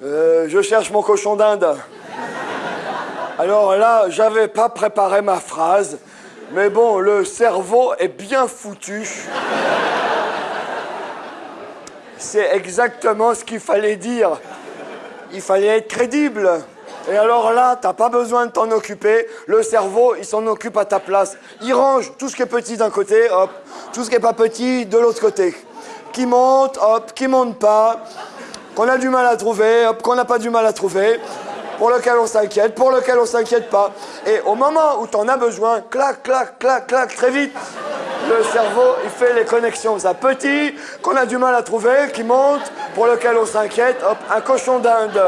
Euh, je cherche mon cochon d'Inde. Alors là, j'avais pas préparé ma phrase, mais bon, le cerveau est bien foutu. C'est exactement ce qu'il fallait dire. Il fallait être crédible. Et alors là, t'as pas besoin de t'en occuper. Le cerveau, il s'en occupe à ta place. Il range tout ce qui est petit d'un côté, hop. Tout ce qui est pas petit de l'autre côté. Qui monte, hop. Qui monte pas qu'on a du mal à trouver, hop, qu'on n'a pas du mal à trouver, pour lequel on s'inquiète, pour lequel on s'inquiète pas. Et au moment où t'en as besoin, clac, clac, clac, clac, très vite, le cerveau, il fait les connexions. Ça petit, qu'on a du mal à trouver, qui monte, pour lequel on s'inquiète, hop, un cochon d'Inde.